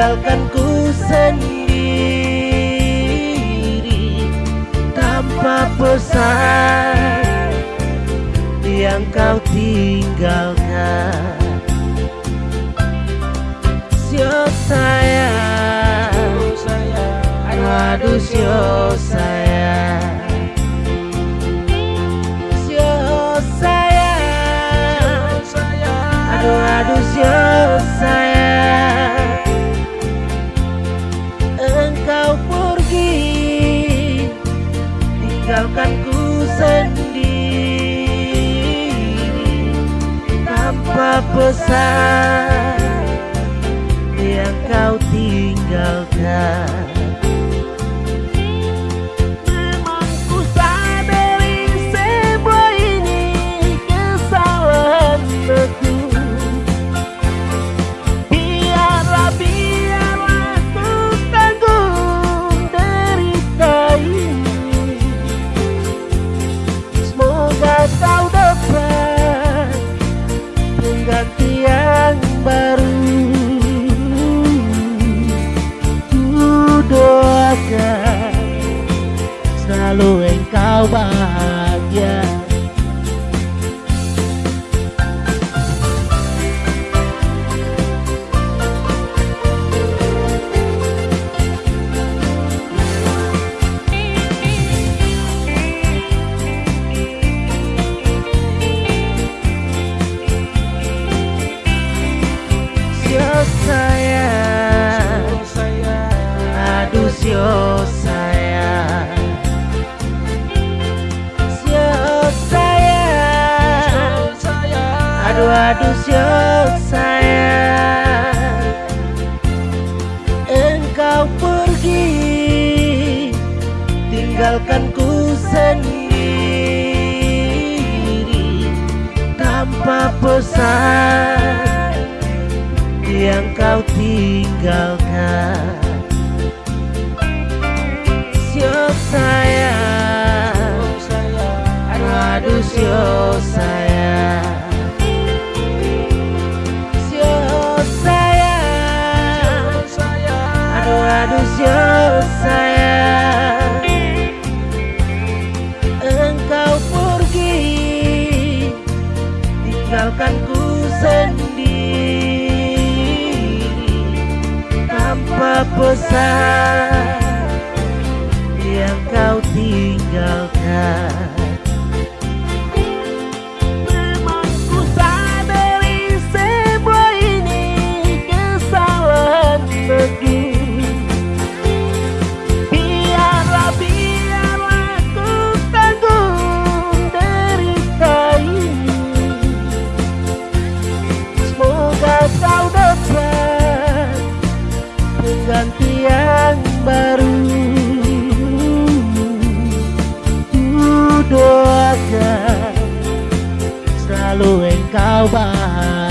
Ku sendiri tanpa pesan yang kau tinggalkan. Sio sayang, aduh sio sayang. makanku sendiri Tanpa pesan yang kau tinggalkan. Aduh aduh siok sayang. Engkau pergi tinggalkan ku sendiri Tanpa pesan Yang kau tinggalkan. sendiri. Tanpa pesan yang kau tinggalkan. ganti yang baru. Ku doakan selalu engkau bahagia.